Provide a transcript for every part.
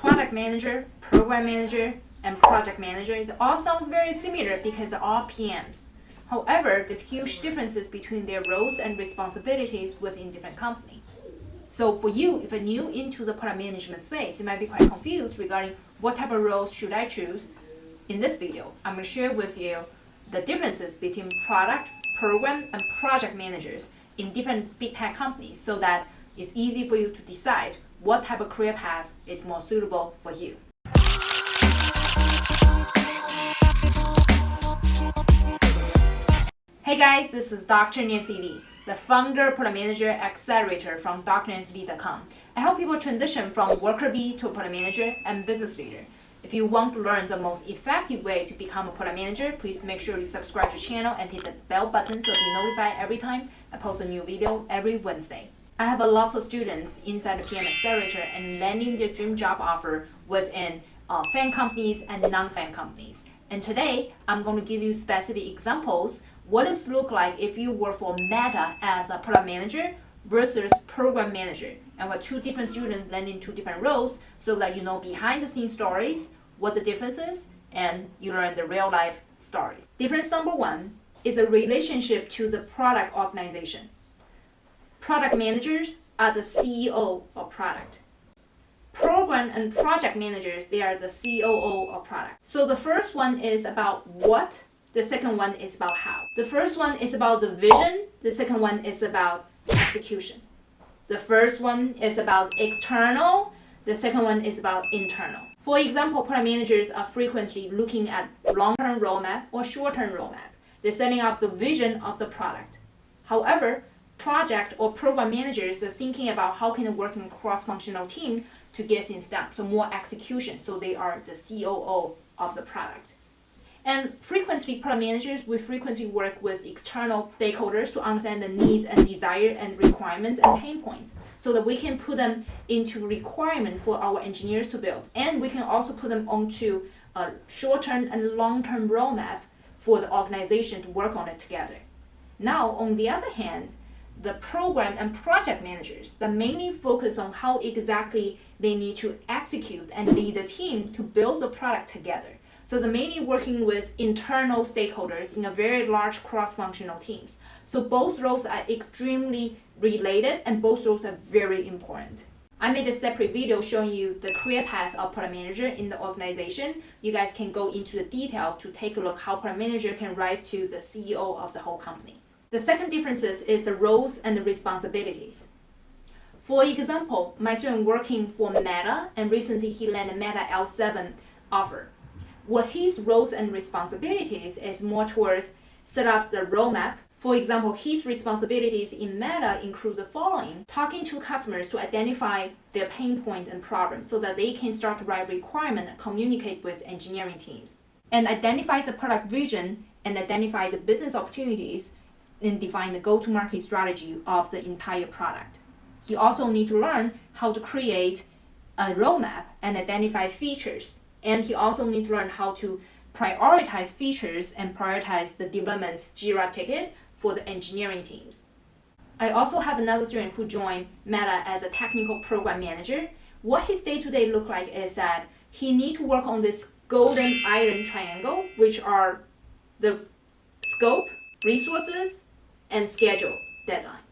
Product manager, program manager, and project manager, it all sounds very similar because they're all PMs. However, there's huge differences between their roles and responsibilities within different companies. So for you, if you're new into the product management space, you might be quite confused regarding what type of roles should I choose. In this video, I'm going to share with you the differences between product, program, and project managers in different big tech companies so that it's easy for you to decide what type of career path is more suitable for you. Hey guys, this is Dr. Nancy Li, the founder, product manager, accelerator from drnancyli.com. I help people transition from worker bee to product manager and business leader. If you want to learn the most effective way to become a product manager, please make sure you subscribe to the channel and hit the bell button so you'll be notified every time I post a new video every Wednesday. I have a lot of students inside the PM Accelerator and landing their dream job offer within uh, FAANG companies and non-FAANG companies. And today, I'm going to give you specific examples what it look like if you work for Meta as a product manager versus program manager. And what two different students land in two different roles so that you know behind the scenes stories, what the differences, and you learn the real life stories. Difference number one is a relationship to the product organization. Product managers are the CEO of product. Program and project managers, they are the COO of product. So the first one is about what, the second one is about how. The first one is about the vision, the second one is about execution. The first one is about external, the second one is about internal. For example, product managers are frequently looking at long-term roadmap or short-term roadmap. They're setting up the vision of the product. However, project or program managers are thinking about how can they work in cross-functional team to get things done, so more execution, so they are the COO of the product. And frequently, product managers will frequently work with external stakeholders to understand the needs and desire and requirements and pain points so that we can put them into requirement for our engineers to build. And we can also put them onto a short-term and long-term roadmap for the organization to work on it together. Now, on the other hand, the program and project managers that mainly focus on how exactly they need to execute and lead the team to build the product together. So they're mainly working with internal stakeholders in a very large cross-functional teams. So both roles are extremely related and both roles are very important. I made a separate video showing you the career path of product manager in the organization. You guys can go into the details to take a look how product manager can rise to the CEO of the whole company. The second difference is the roles and the responsibilities. For example, my student working for Meta, and recently he landed Meta L7 offer. What his roles and responsibilities is more towards set up the roadmap. For example, his responsibilities in Meta include the following. Talking to customers to identify their pain point and problem so that they can start to write requirement and communicate with engineering teams. And identify the product vision and identify the business opportunities and define the go-to-market strategy of the entire product. He also need to learn how to create a roadmap and identify features. And he also need to learn how to prioritize features and prioritize the development JIRA ticket for the engineering teams. I also have another student who joined Meta as a technical program manager. What his day-to-day -day look like is that he need to work on this golden iron triangle, which are the scope, resources, and schedule deadline.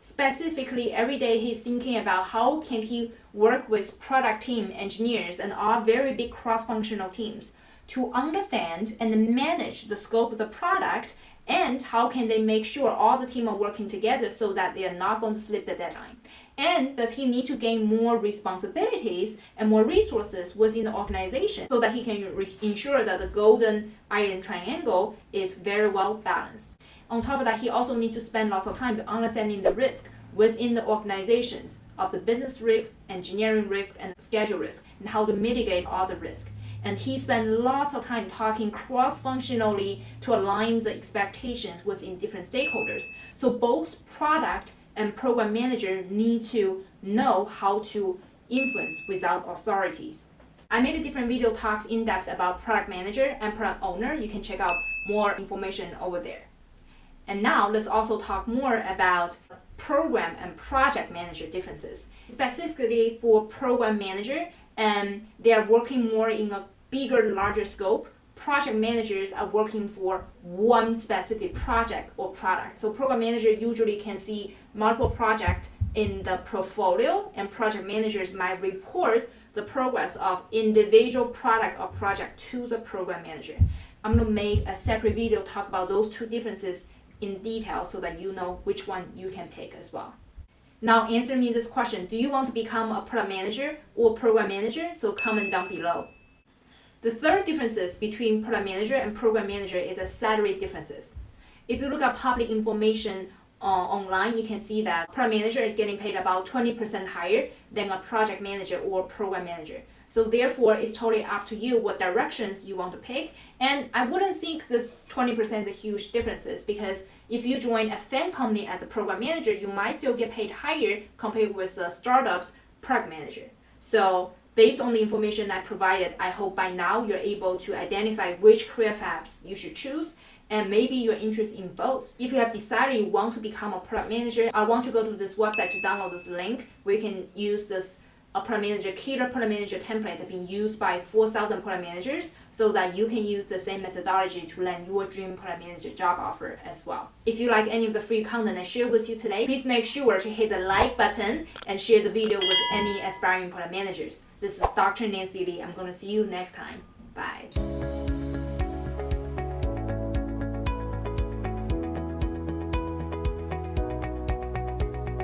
Specifically, every day he's thinking about how can he work with product team engineers and our very big cross-functional teams to understand and manage the scope of the product and how can they make sure all the team are working together so that they are not going to slip the deadline. And does he need to gain more responsibilities and more resources within the organization so that he can ensure that the golden iron triangle is very well balanced. On top of that, he also needs to spend lots of time understanding the risk within the organizations of the business risk, engineering risk, and schedule risk, and how to mitigate all the risk. And he spent lots of time talking cross-functionally to align the expectations within different stakeholders. So both product and program manager need to know how to influence without authorities. I made a different video talks in depth about product manager and product owner. You can check out more information over there. And now let's also talk more about program and project manager differences. Specifically for program manager and they are working more in a bigger, larger scope. Project managers are working for one specific project or product. So program manager usually can see multiple projects in the portfolio, and project managers might report the progress of individual product or project to the program manager. I'm gonna make a separate video talk about those two differences in detail so that you know which one you can pick as well. Now answer me this question. Do you want to become a product manager or program manager? So comment down below. The third differences between product manager and program manager is the salary differences. If you look at public information uh, online, you can see that product manager is getting paid about 20% higher than a project manager or program manager. So therefore, it's totally up to you what directions you want to pick. And I wouldn't think this 20% is huge differences because if you join a FAANG company as a program manager, you might still get paid higher compared with a startup's product manager. So based on the information I provided, I hope by now you're able to identify which career paths you should choose and maybe you're interested in both. If you have decided you want to become a product manager, I want you to go to this website to download this link where you can use this a product manager, killer product manager template being used by 4,000 product managers so that you can use the same methodology to land your dream product manager job offer as well. If you like any of the free content I share with you today, please make sure to hit the like button and share the video with any aspiring product managers. This is Dr. Nancy Li. I'm going to see you next time. Bye.